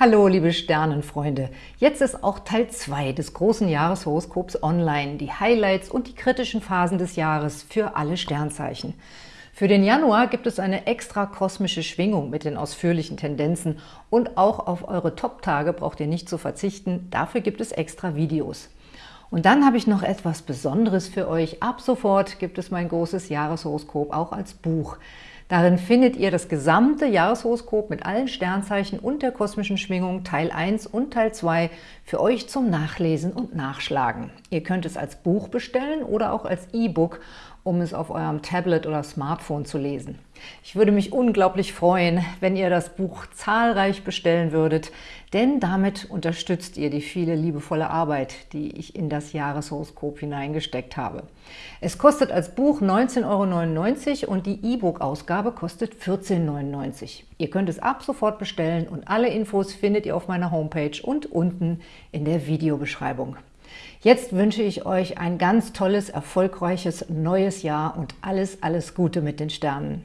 Hallo, liebe Sternenfreunde! Jetzt ist auch Teil 2 des großen Jahreshoroskops online, die Highlights und die kritischen Phasen des Jahres für alle Sternzeichen. Für den Januar gibt es eine extra kosmische Schwingung mit den ausführlichen Tendenzen und auch auf eure Top-Tage braucht ihr nicht zu verzichten, dafür gibt es extra Videos. Und dann habe ich noch etwas Besonderes für euch. Ab sofort gibt es mein großes Jahreshoroskop auch als Buch. Darin findet ihr das gesamte Jahreshoroskop mit allen Sternzeichen und der kosmischen Schwingung Teil 1 und Teil 2 für euch zum Nachlesen und Nachschlagen. Ihr könnt es als Buch bestellen oder auch als E-Book um es auf eurem Tablet oder Smartphone zu lesen. Ich würde mich unglaublich freuen, wenn ihr das Buch zahlreich bestellen würdet, denn damit unterstützt ihr die viele liebevolle Arbeit, die ich in das Jahreshoroskop hineingesteckt habe. Es kostet als Buch 19,99 Euro und die E-Book-Ausgabe kostet 14,99 Euro. Ihr könnt es ab sofort bestellen und alle Infos findet ihr auf meiner Homepage und unten in der Videobeschreibung. Jetzt wünsche ich euch ein ganz tolles, erfolgreiches neues Jahr und alles, alles Gute mit den Sternen.